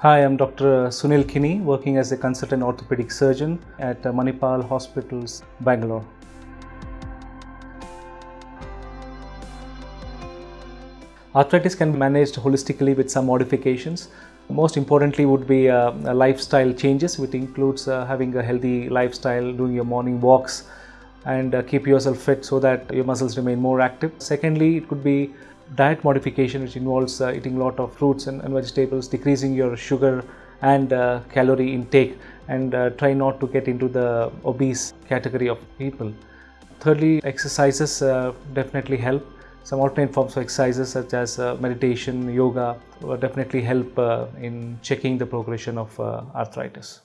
Hi, I'm Dr. Sunil Kinney, working as a consultant orthopedic surgeon at Manipal Hospitals, Bangalore. Arthritis can be managed holistically with some modifications. Most importantly would be uh, lifestyle changes which includes uh, having a healthy lifestyle, doing your morning walks and uh, keep yourself fit so that your muscles remain more active. Secondly, it could be diet modification which involves uh, eating a lot of fruits and, and, vegetables, decreasing your sugar and uh, calorie intake and uh, try not to get into the obese category of people. Thirdly, exercises definitely help some alternate forms of exercises such as uh, meditation, yoga will definitely help uh, in checking the progression of uh, arthritis.